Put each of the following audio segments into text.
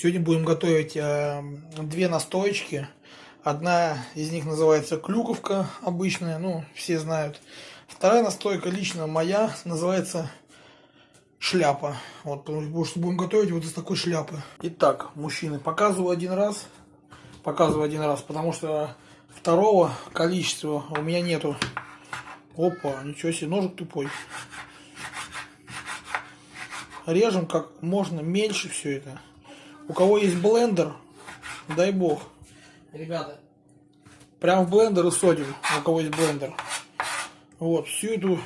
Сегодня будем готовить э, две настоечки. Одна из них называется клюковка обычная, ну, все знают. Вторая настойка, лично моя, называется шляпа. Вот, потому что будем готовить вот из такой шляпы. Итак, мужчины, показываю один раз. Показываю один раз, потому что второго количества у меня нету. Опа, ничего себе, ножик тупой. Режем как можно меньше все это. У кого есть блендер, дай бог. Ребята, прям в блендер и содим, у кого есть блендер. Вот, всю эту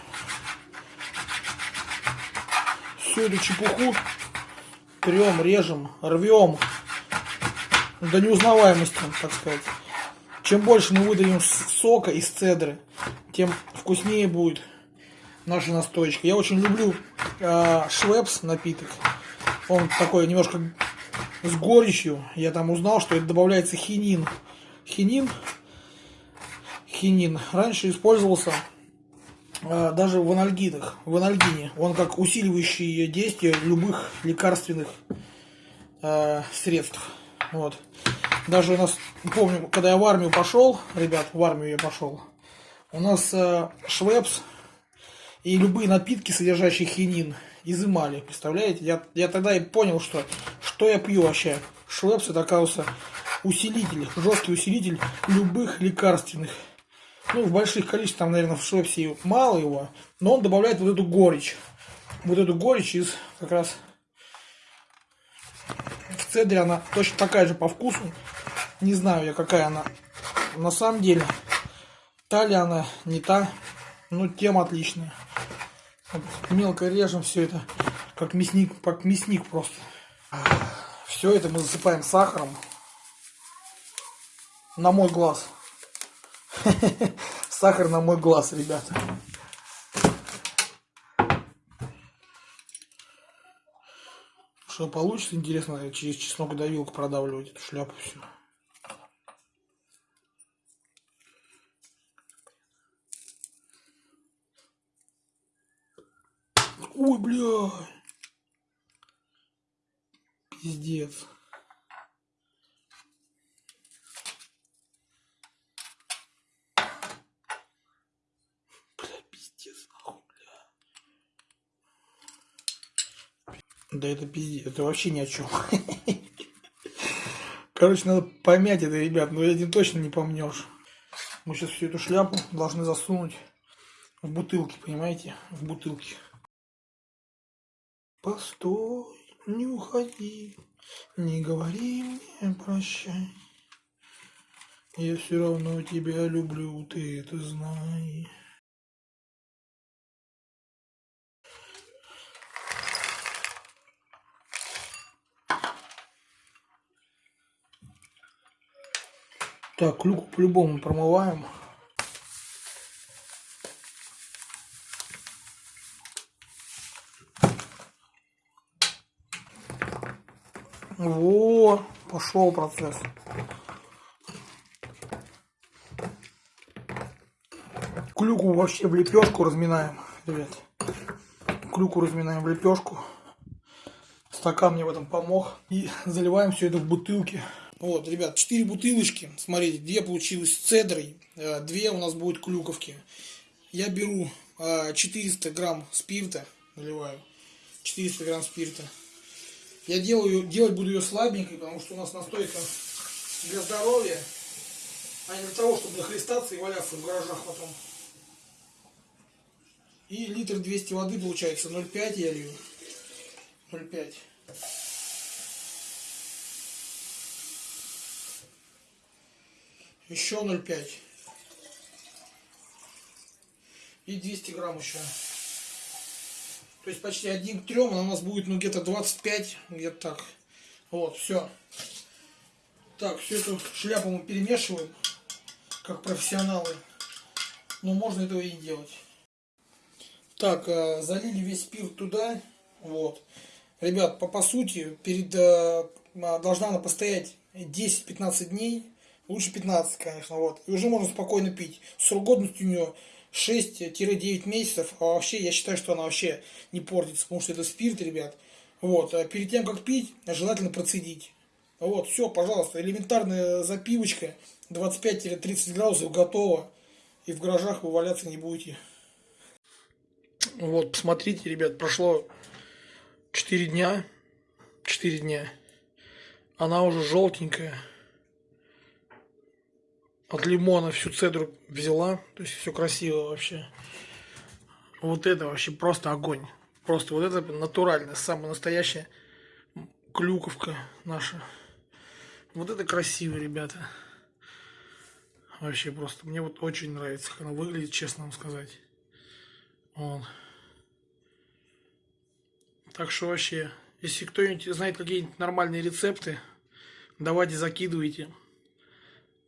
всю эту чепуху трем, режем, рвем до неузнаваемости, так сказать. Чем больше мы выдаем сока из цедры, тем вкуснее будет наша настоечка. Я очень люблю э, швепс напиток. Он такой немножко с горечью. Я там узнал, что это добавляется хинин. Хинин, хинин раньше использовался э, даже в анальгидах, в анальгине. Он как усиливающий действие любых лекарственных э, средств. Вот. Даже у нас, помню, когда я в армию пошел, ребят, в армию я пошел, у нас э, швепс и любые напитки, содержащие хинин, изымали. Представляете? Я, я тогда и понял, что, что я пью вообще. Швепс это, оказывается, усилитель, жесткий усилитель любых лекарственных. Ну, в больших количествах, наверное, в швепсе мало его, но он добавляет вот эту горечь. Вот эту горечь из как раз в цедре она точно такая же по вкусу. Не знаю я, какая она на самом деле. Та ли она, не та. Ну, тема отличная. Мелко режем все это, как мясник, как мясник просто. Все это мы засыпаем сахаром. На мой глаз. Сахар на мой глаз, ребята. Что получится, интересно, через чеснокодавилку продавливать эту шляпу всю. Ой, бля. Пиздец. Бля, пиздец, нахуй, бля. Да это пиздец, это вообще ни о чем. Короче, надо помять это, ребят, но этим точно не помнешь. Мы сейчас всю эту шляпу должны засунуть в бутылки, понимаете? В бутылки. Постой, не уходи, не говори мне прощай. Я все равно тебя люблю, ты это знай. Так, клюку по-любому промываем. Во, пошел процесс. Клюку вообще в лепешку разминаем, ребят. Клюку разминаем в лепешку. Стакан мне в этом помог. И заливаем все это в бутылки. Вот, ребят, 4 бутылочки. Смотрите, две получилось с цедрой, э, две у нас будут клюковки. Я беру 400 э, грамм спирта, наливаю. 400 грамм спирта. Я делаю, делать буду ее слабенькой, потому что у нас настойка для здоровья, а не для того, чтобы нахлестаться и валяться в гаражах потом. И литр 200 воды получается 0,5 я лью. 0,5. Еще 0,5. И 200 грамм еще. То есть почти один к трем, она у нас будет ну где-то 25, где-то так. Вот, все. Так, всю эту шляпу мы перемешиваем, как профессионалы. Но можно этого и не делать. Так, э, залили весь спирт туда. Вот. Ребят, по, по сути, перед, э, должна она постоять 10-15 дней. Лучше 15, конечно. Вот. И уже можно спокойно пить. Срок годности у нее 6-9 месяцев, а вообще я считаю, что она вообще не портится, потому что это спирт, ребят. Вот, а перед тем, как пить, желательно процедить. Вот, все, пожалуйста, элементарная запивочка, 25-30 градусов готово, и в гаражах вы валяться не будете. Вот, посмотрите, ребят, прошло 4 дня, 4 дня, она уже желтенькая, от лимона всю цедру взяла, то есть все красиво вообще. Вот это вообще просто огонь. Просто вот это натурально, самая настоящая клюковка наша. Вот это красиво, ребята. Вообще просто. Мне вот очень нравится, как она выглядит, честно вам сказать. Вот. Так что вообще, если кто-нибудь знает какие-нибудь нормальные рецепты, давайте закидывайте.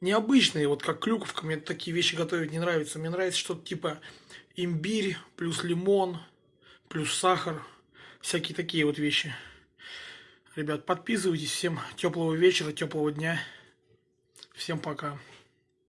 Необычные, вот как клюковка, мне такие вещи готовить не нравятся. Мне нравится что-то типа имбирь, плюс лимон, плюс сахар. Всякие такие вот вещи. Ребят, подписывайтесь. Всем теплого вечера, теплого дня. Всем пока.